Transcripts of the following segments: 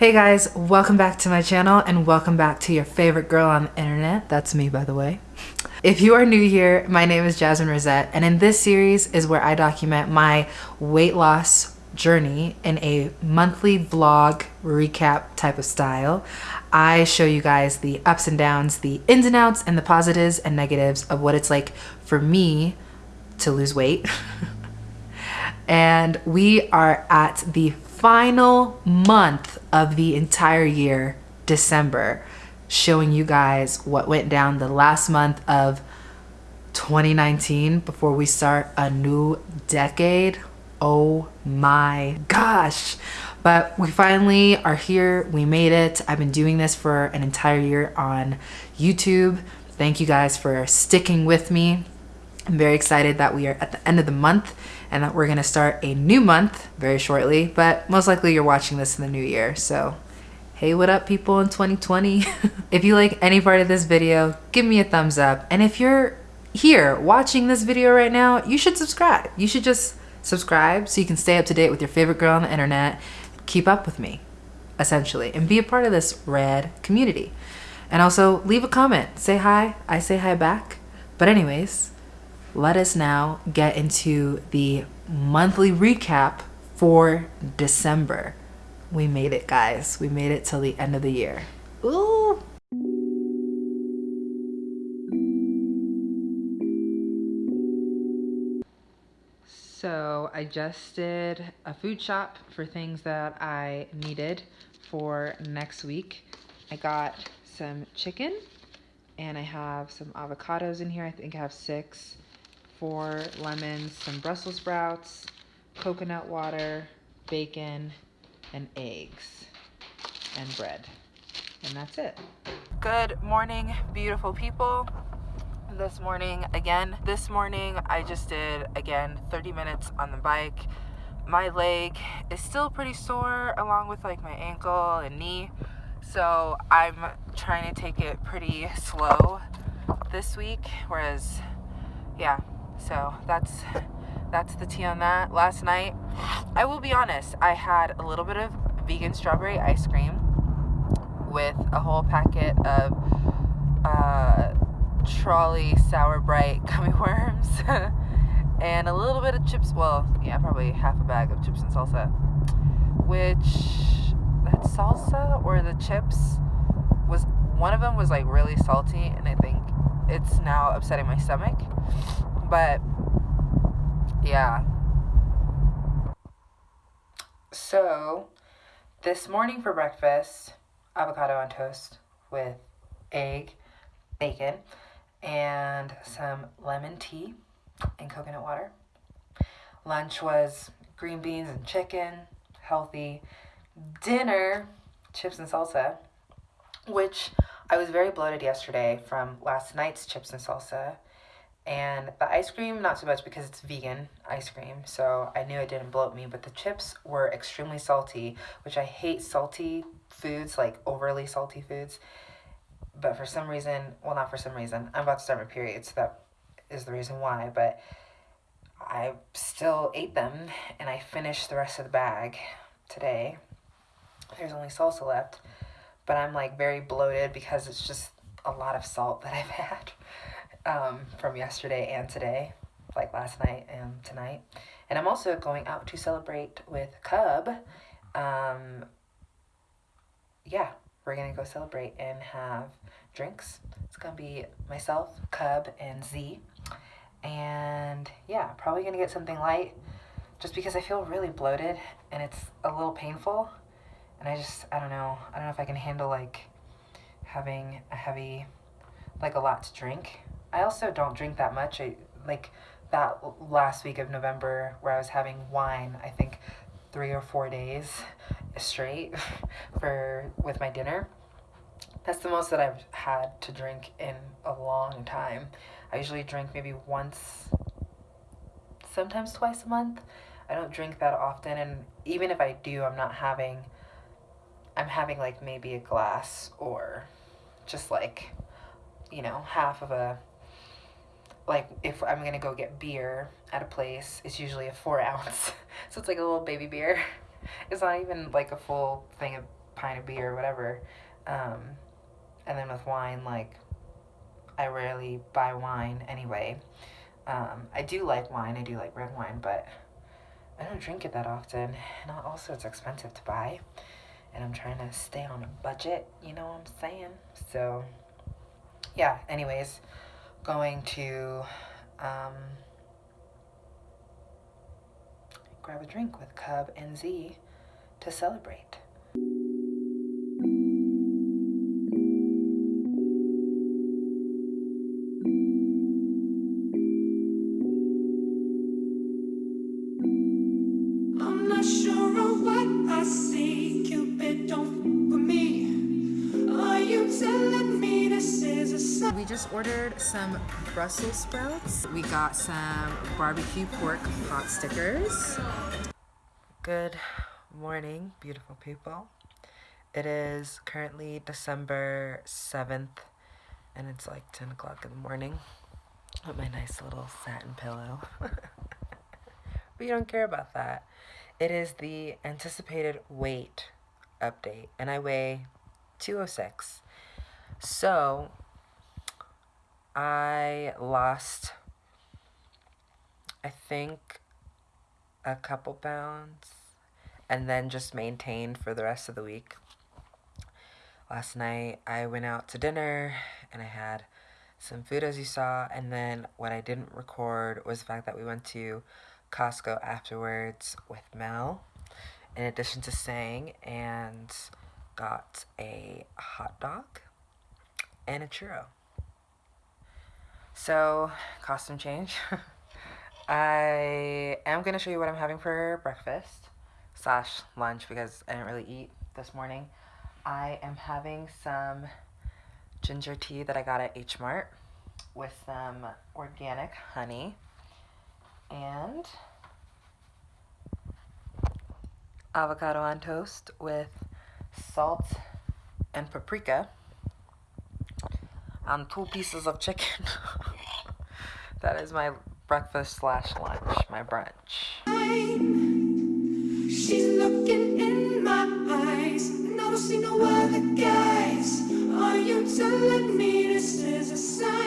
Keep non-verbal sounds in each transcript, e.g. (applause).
Hey guys, welcome back to my channel and welcome back to your favorite girl on the internet. That's me, by the way. If you are new here, my name is Jasmine Rosette, and in this series is where I document my weight loss journey in a monthly vlog recap type of style. I show you guys the ups and downs, the ins and outs, and the positives and negatives of what it's like for me to lose weight. (laughs) and we are at the final month of the entire year, December, showing you guys what went down the last month of 2019 before we start a new decade. Oh my gosh. But we finally are here. We made it. I've been doing this for an entire year on YouTube. Thank you guys for sticking with me. I'm very excited that we are at the end of the month and that we're going to start a new month very shortly, but most likely you're watching this in the new year. So, hey, what up people in 2020? (laughs) if you like any part of this video, give me a thumbs up. And if you're here watching this video right now, you should subscribe. You should just subscribe so you can stay up to date with your favorite girl on the internet, keep up with me, essentially, and be a part of this rad community. And also leave a comment, say hi, I say hi back. But anyways, let us now get into the monthly recap for December. We made it, guys. We made it till the end of the year. Ooh! So I just did a food shop for things that I needed for next week. I got some chicken and I have some avocados in here. I think I have six four lemons, some Brussels sprouts, coconut water, bacon, and eggs, and bread. And that's it. Good morning, beautiful people. This morning, again, this morning I just did, again, 30 minutes on the bike. My leg is still pretty sore along with like my ankle and knee. So I'm trying to take it pretty slow this week. Whereas, yeah, so that's that's the tea on that. Last night, I will be honest, I had a little bit of vegan strawberry ice cream with a whole packet of uh, Trolli Sour Brite (laughs) gummy worms (laughs) and a little bit of chips. Well, yeah, probably half a bag of chips and salsa. Which that salsa or the chips was one of them was like really salty, and I think it's now upsetting my stomach. But yeah. So this morning for breakfast, avocado on toast with egg, bacon, and some lemon tea and coconut water. Lunch was green beans and chicken, healthy. Dinner, chips and salsa, which I was very bloated yesterday from last night's chips and salsa and the ice cream, not so much because it's vegan ice cream, so I knew it didn't bloat me, but the chips were extremely salty, which I hate salty foods, like overly salty foods. But for some reason, well, not for some reason, I'm about to start my period, so that is the reason why, but I still ate them, and I finished the rest of the bag today. There's only salsa left, but I'm like very bloated because it's just a lot of salt that I've (laughs) had um, from yesterday and today, like last night and tonight. And I'm also going out to celebrate with Cub. Um, yeah, we're gonna go celebrate and have drinks. It's gonna be myself, Cub, and Z. And yeah, probably gonna get something light just because I feel really bloated and it's a little painful. And I just, I don't know, I don't know if I can handle like having a heavy, like a lot to drink. I also don't drink that much. I like that last week of November where I was having wine, I think three or four days straight (laughs) for with my dinner. That's the most that I've had to drink in a long time. I usually drink maybe once, sometimes twice a month. I don't drink that often, and even if I do, I'm not having, I'm having like maybe a glass or just like, you know, half of a like if I'm gonna go get beer at a place, it's usually a four (laughs) ounce. so it's like a little baby beer. (laughs) It's not even like a full thing of pint of beer or whatever. Um, and then with wine, like, I rarely buy wine anyway. Um, I do like wine, I do like red wine, but I don't drink it that often. And also, it's expensive to buy. And I'm trying to stay on a budget, you know what I'm saying? So, yeah, anyways, going to um, grab a drink with Cub and Z to celebrate. Some Brussels sprouts. We got some barbecue pork pot stickers. Good morning, beautiful people. It is currently December 7th and it's like 10 o'clock in the morning with my nice little satin pillow. (laughs) we don't care about that. It is the anticipated weight update and I weigh 206. So I lost, I think, a couple pounds and then just maintained for the rest of the week. Last night I went out to dinner and I had some food as you saw and then what I didn't record was the fact that we went to Costco afterwards with Mel in addition to Sang and got a hot dog and a churro. So, costume change. (laughs) I am going to show you what I'm having for breakfast slash lunch because I didn't really eat this morning. I am having some ginger tea that I got at H Mart with some organic honey and avocado on toast with salt and paprika on two pieces of chicken. (laughs) that is my breakfast slash lunch, my brunch. She's looking in my eyes, no other guys. Are you telling me this is a sign?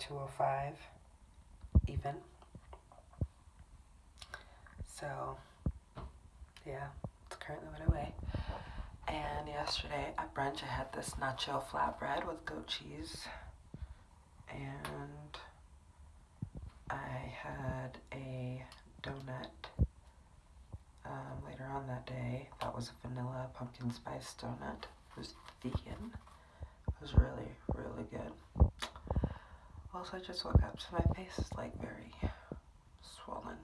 205 even. So, yeah, it's currently what I weigh. And yesterday at brunch, I had this nacho flatbread with goat cheese. And I had a donut um, later on that day. That was a vanilla pumpkin spice donut. It was vegan. It was really, really good. Also, I just woke up, so my face is like very swollen.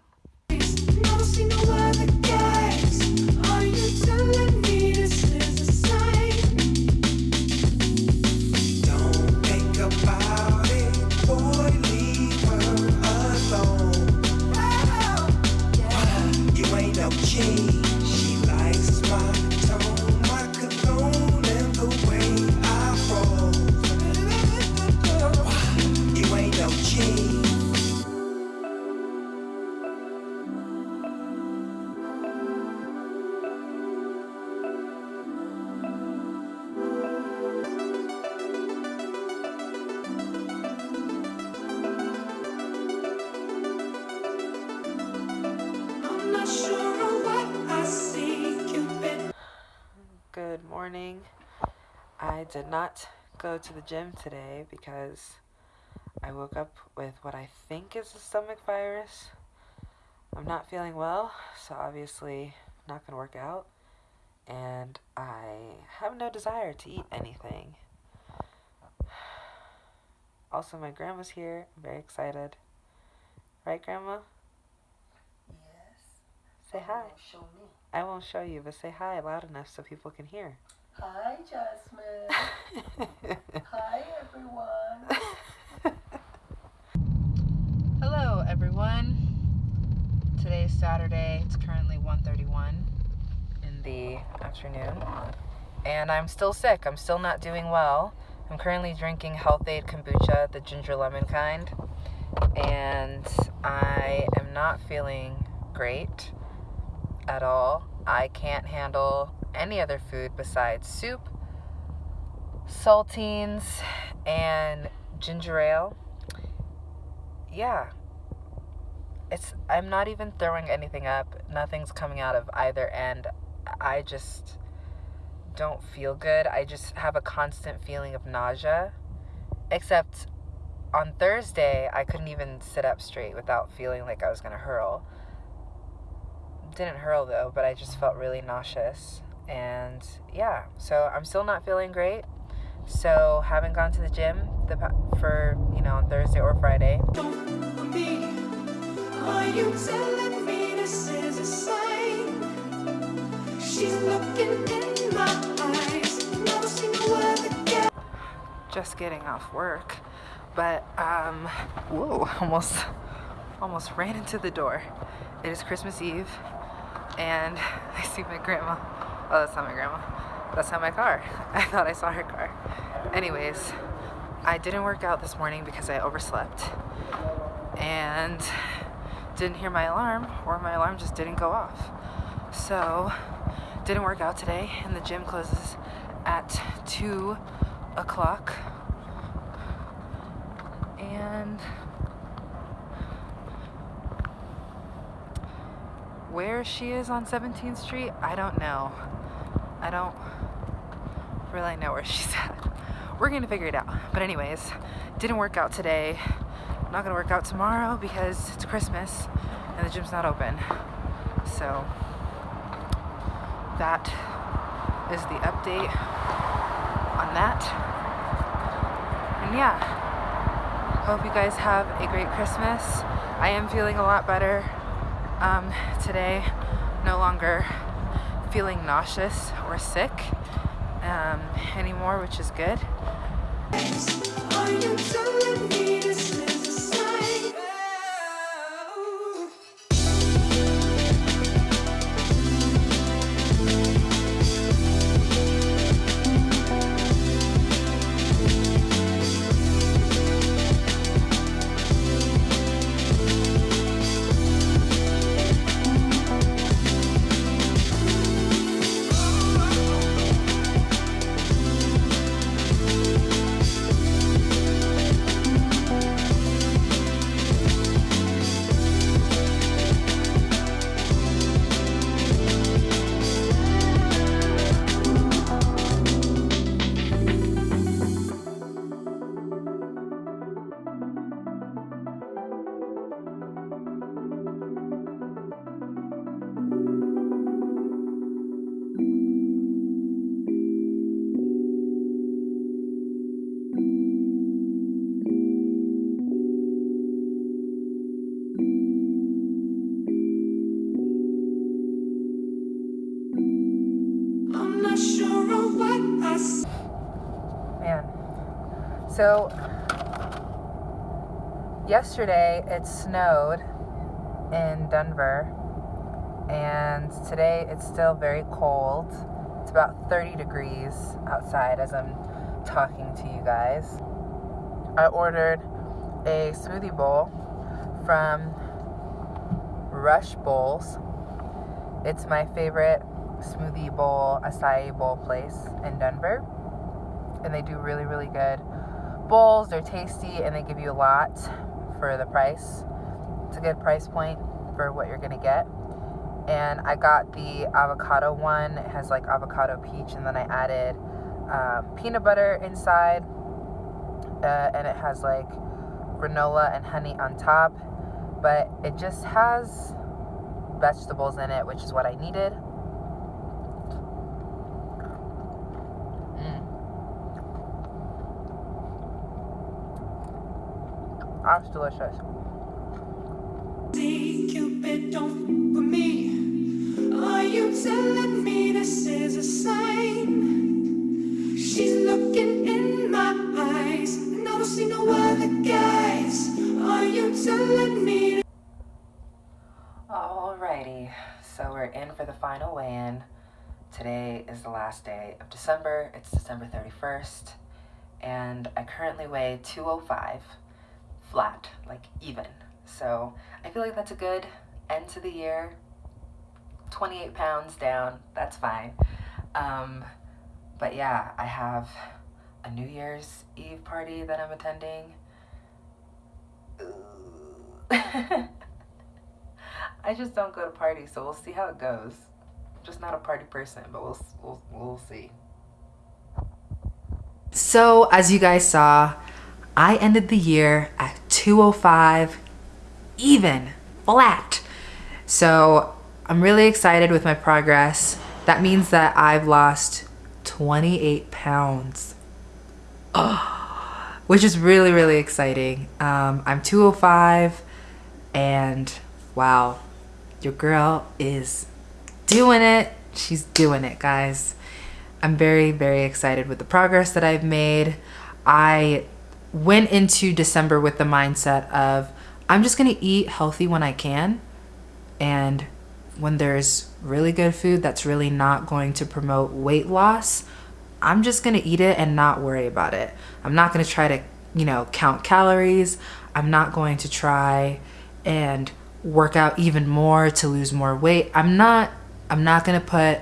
Did not go to the gym today because I woke up with what I think is a stomach virus. I'm not feeling well, so obviously not going to work out. And I have no desire to eat anything. Also, my grandma's here. I'm very excited. Right, Grandma? Yes. Say hi. Show me. I won't show you, but say hi loud enough so people can hear. Hi, Jasmine. (laughs) Hi, everyone. (laughs) Hello, everyone. Today is Saturday. It's currently 1:31 in the afternoon, and I'm still sick. I'm still not doing well. I'm currently drinking Health-Ade kombucha, the ginger lemon kind, and I am not feeling great at all. I can't handle any other food besides soup, saltines, and ginger ale. Yeah. It's I'm not even throwing anything up. Nothing's coming out of either end. I just don't feel good. I just have a constant feeling of nausea. Except on Thursday, I couldn't even sit up straight without feeling like I was going to hurl. Didn't hurl though, but I just felt really nauseous. And yeah, so I'm still not feeling great. So haven't gone to the gym the, for, you know, on Thursday or Friday. Are you telling me this is a sign? She's looking in my eyes. Never seen a word again. Just getting off work, but um, whoa, (laughs) almost, almost ran into the door. It is Christmas Eve, and (laughs) I see my grandma. Oh, that's not my grandma. That's not my car. (laughs) I thought I saw her car. Anyways, I didn't work out this morning because I overslept and didn't hear my alarm or my alarm just didn't go off. So, didn't work out today and the gym closes at 2 o'clock. And where she is on 17th Street, I don't know. I don't really know where she's (laughs) at. We're gonna figure it out. But anyways, didn't work out today. not gonna work out tomorrow because it's Christmas and the gym's not open. So that is the update on that. And yeah, hope you guys have a great Christmas. I am feeling a lot better um, today. No longer feeling nauseous or sick um, anymore, which is good. So, yesterday it snowed in Denver, and today it's still very cold. It's about 30 degrees outside as I'm talking to you guys. I ordered a smoothie bowl from Rush Bowls. It's my favorite smoothie bowl, acai bowl place in Denver. And they do really, really good bowls. They're tasty and they give you a lot for the price. It's a good price point for what you're gonna get. And I got the avocado one. It has like avocado peach, and then I added uh, peanut butter inside, uh, and it has like granola and honey on top. But it just has vegetables in it, which is what I needed. That's delicious. Cupid, don't for me. Are you telling me this is a sign? She's looking in my eyes, and I don't see no other guys. Are you telling me? Alrighty, so we're in for the final weigh-in. Today is the last day of December. It's December 31st, and I currently weigh 205 flat, like even. So I feel like that's a good end to the year. 28 pounds down, that's fine. Um, but yeah, I have a New Year's Eve party that I'm attending. (laughs) I just don't go to parties, so we'll see how it goes. I'm just not a party person, but we'll, we'll, we'll see. So, as you guys saw, I ended the year at 205 even, flat. So I'm really excited with my progress. That means that I've lost 28 pounds. Oh, which is really, really exciting. Um, I'm 205 and wow, your girl is doing it. She's doing it, guys. I'm very, very excited with the progress that I've made. I went into December with the mindset of I'm just going to eat healthy when I can. And when there's really good food that's really not going to promote weight loss, I'm just going to eat it and not worry about it. I'm not going to try to, you know, count calories. I'm not going to try and work out even more to lose more weight. I'm not I'm not going to put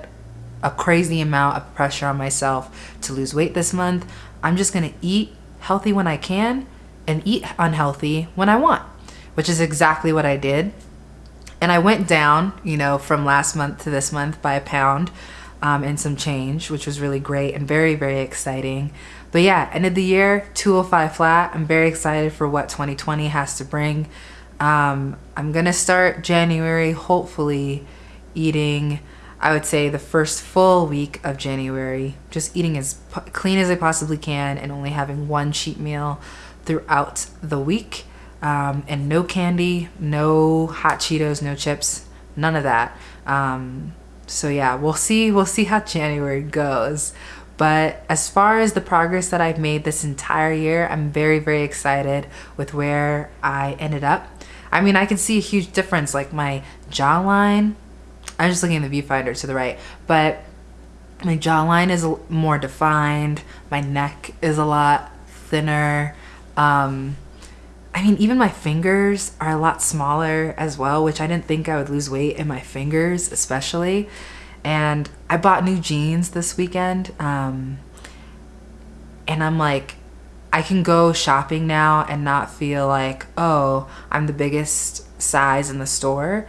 a crazy amount of pressure on myself to lose weight this month. I'm just going to eat healthy when I can and eat unhealthy when I want which is exactly what I did. And I went down, you know, from last month to this month by a pound um, and some change, which was really great and very, very exciting. But yeah, end of the year, 205 flat. I'm very excited for what 2020 has to bring. Um, I'm gonna start January, hopefully, eating, I would say, the first full week of January, just eating as clean as I possibly can and only having one cheat meal throughout the week um, and no candy, no hot Cheetos, no chips, none of that. Um, so yeah, we'll see. We'll see how (laughs) January goes. But as far as the progress that I've made this entire year, I'm very, very excited with where I ended up. I mean, I can see a huge difference, like my jawline. I'm just looking at the viewfinder to the right, but my jawline is more defined. My neck is a lot thinner. Um, I mean, even my fingers are a lot smaller as well, which I didn't think I would lose weight in my fingers, especially. And I bought new jeans this weekend. Um, and I'm like, I can go shopping now and not feel like, oh, I'm the biggest size in the store.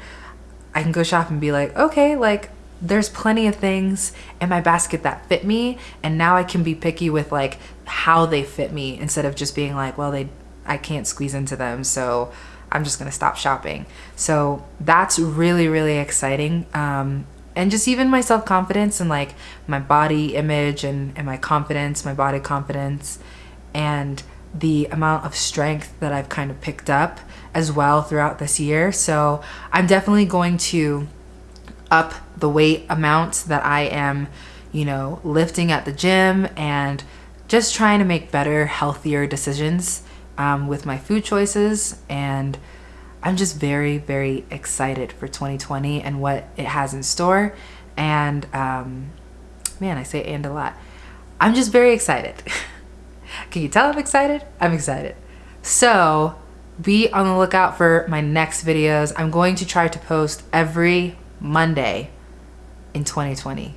I can go shop and be like, okay, like there's plenty of things in my basket that fit me. And now I can be picky with like how they fit me instead of just being like, well, they I can't squeeze into them. So I'm just going to stop shopping. So that's really, really exciting. Um, and just even my self confidence and like my body image and, and my confidence, my body confidence, and the amount of strength that I've kind of picked up as well throughout this year. So I'm definitely going to up the weight amount that I am, you know, lifting at the gym and just trying to make better, healthier decisions um, with my food choices and I'm just very, very excited for 2020 and what it has in store. And um, man, I say and a lot. I'm just very excited. (laughs) Can you tell I'm excited? I'm excited. So be on the lookout for my next videos. I'm going to try to post every Monday in 2020.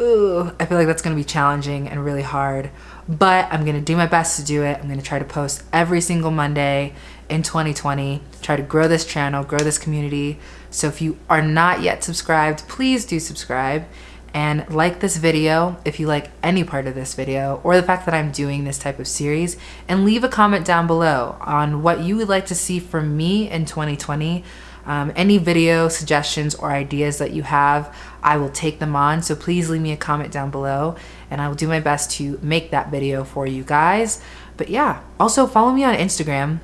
Ooh, I feel like that's gonna be challenging and really hard but I'm gonna do my best to do it. I'm gonna try to post every single Monday in 2020, try to grow this channel, grow this community. So if you are not yet subscribed, please do subscribe. And like this video if you like any part of this video or the fact that I'm doing this type of series and leave a comment down below on what you would like to see from me in 2020 um, any video suggestions or ideas that you have I will take them on so please leave me a comment down below and I will do my best to make that video for you guys but yeah also follow me on Instagram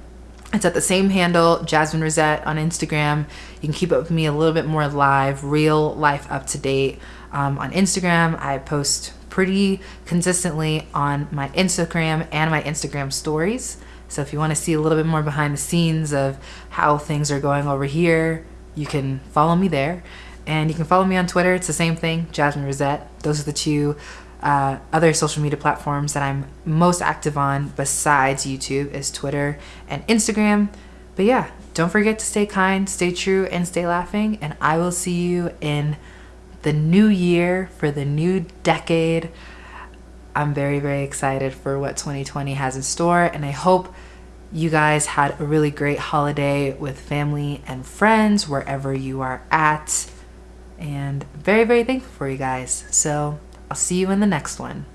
it's at the same handle, Jasmine Rosette on Instagram. You can keep up with me a little bit more live, real life up to date. Um, on Instagram, I post pretty consistently on my Instagram and my Instagram stories. So if you want to see a little bit more behind the scenes of how things are going over here, you can follow me there. And you can follow me on Twitter. It's the same thing, Jasmine Rosette. Those are the two uh, other social media platforms that I'm most active on besides YouTube is Twitter and Instagram. But yeah, don't forget to stay kind, stay true, and stay laughing. And I will see you in the new year for the new decade. I'm very, very excited for what 2020 has in store. And I hope you guys had a really great holiday with family and friends wherever you are at. And very, very thankful for you guys. So I'll see you in the next one.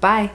Bye.